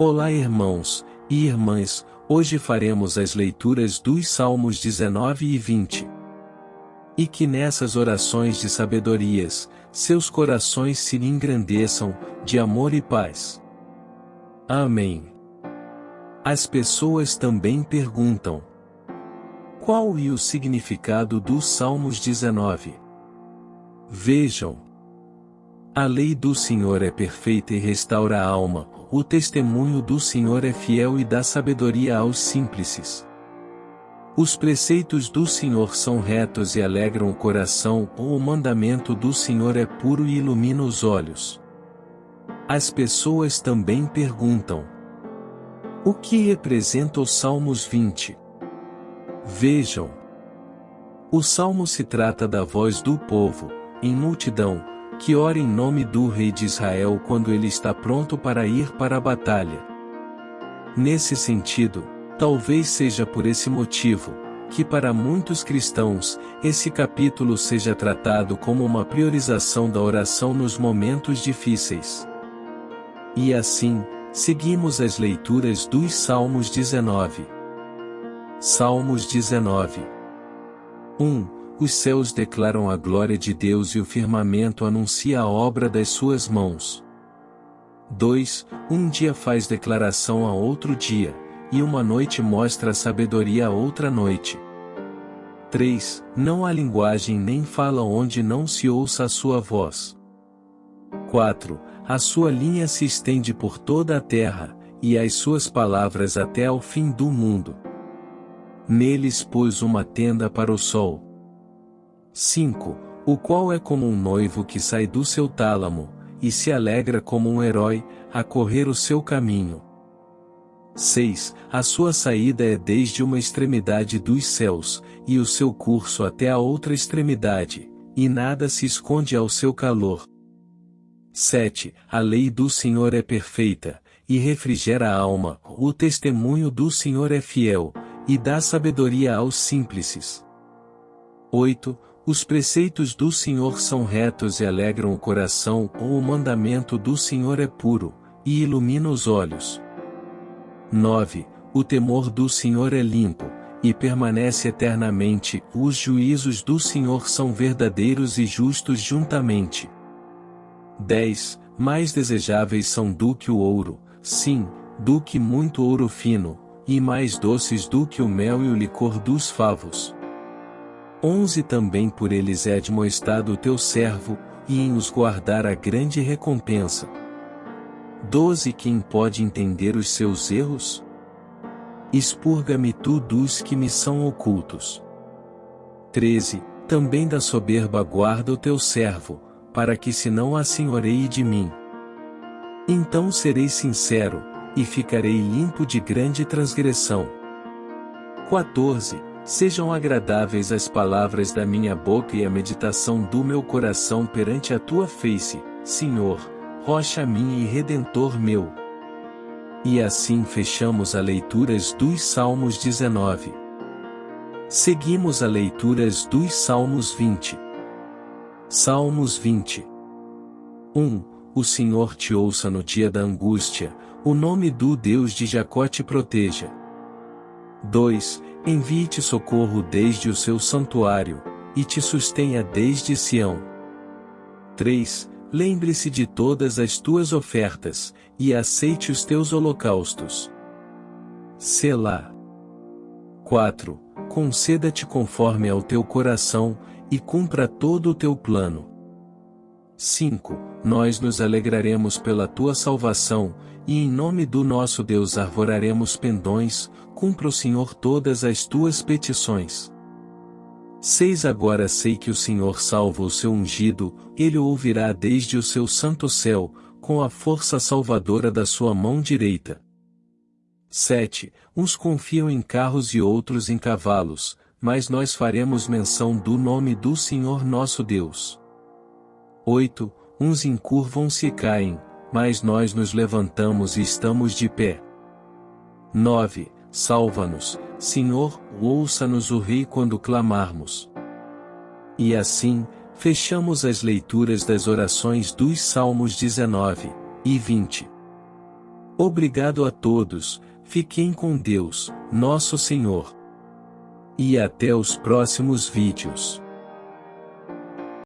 Olá irmãos e irmãs, hoje faremos as leituras dos Salmos 19 e 20. E que nessas orações de sabedorias, seus corações se engrandeçam, de amor e paz. Amém. As pessoas também perguntam: Qual é o significado dos Salmos 19? Vejam. A lei do Senhor é perfeita e restaura a alma, o testemunho do Senhor é fiel e dá sabedoria aos simples. Os preceitos do Senhor são retos e alegram o coração, o mandamento do Senhor é puro e ilumina os olhos. As pessoas também perguntam: O que representa os Salmos 20? Vejam. O salmo se trata da voz do povo, em multidão, que ora em nome do rei de Israel quando ele está pronto para ir para a batalha. Nesse sentido, talvez seja por esse motivo, que para muitos cristãos, esse capítulo seja tratado como uma priorização da oração nos momentos difíceis. E assim, seguimos as leituras dos Salmos 19. Salmos 19 1. Os céus declaram a glória de Deus e o firmamento anuncia a obra das suas mãos. 2. Um dia faz declaração a outro dia, e uma noite mostra a sabedoria a outra noite. 3. Não há linguagem nem fala onde não se ouça a sua voz. 4. A sua linha se estende por toda a terra, e as suas palavras até ao fim do mundo. Neles pôs uma tenda para o sol 5. O qual é como um noivo que sai do seu tálamo, e se alegra como um herói, a correr o seu caminho. 6. A sua saída é desde uma extremidade dos céus, e o seu curso até a outra extremidade, e nada se esconde ao seu calor. 7. A lei do Senhor é perfeita, e refrigera a alma, o testemunho do Senhor é fiel, e dá sabedoria aos simples. 8. Os preceitos do Senhor são retos e alegram o coração, ou o mandamento do Senhor é puro, e ilumina os olhos. 9. O temor do Senhor é limpo, e permanece eternamente, os juízos do Senhor são verdadeiros e justos juntamente. 10. Mais desejáveis são do que o ouro, sim, do que muito ouro fino, e mais doces do que o mel e o licor dos favos. 11 Também por eles é admoestado o teu servo, e em os guardar a grande recompensa. 12 Quem pode entender os seus erros? Expurga-me tu dos que me são ocultos. 13 Também da soberba guarda o teu servo, para que se não assenhoreie de mim. Então serei sincero, e ficarei limpo de grande transgressão. 14 Sejam agradáveis as palavras da minha boca e a meditação do meu coração perante a tua face, Senhor, rocha minha e redentor meu. E assim fechamos a leituras dos Salmos 19. Seguimos a leituras dos Salmos 20. Salmos 20. 1. O Senhor te ouça no dia da angústia, o nome do Deus de Jacó te proteja. 2. Envie-te socorro desde o seu santuário, e te sustenha desde Sião. 3. Lembre-se de todas as tuas ofertas, e aceite os teus holocaustos. Selá. 4. Conceda-te conforme ao teu coração, e cumpra todo o teu plano. 5. Nós nos alegraremos pela tua salvação, e em nome do nosso Deus arvoraremos pendões, cumpra o Senhor todas as tuas petições. 6 Agora sei que o Senhor salva o seu ungido, ele o ouvirá desde o seu santo céu, com a força salvadora da sua mão direita. 7. Uns confiam em carros e outros em cavalos, mas nós faremos menção do nome do Senhor nosso Deus. 8. Uns encurvam-se e caem, mas nós nos levantamos e estamos de pé. 9 salva-nos, Senhor, ouça-nos o Rei quando clamarmos. E assim, fechamos as leituras das orações dos Salmos 19 e 20. Obrigado a todos, fiquem com Deus, nosso Senhor. E até os próximos vídeos.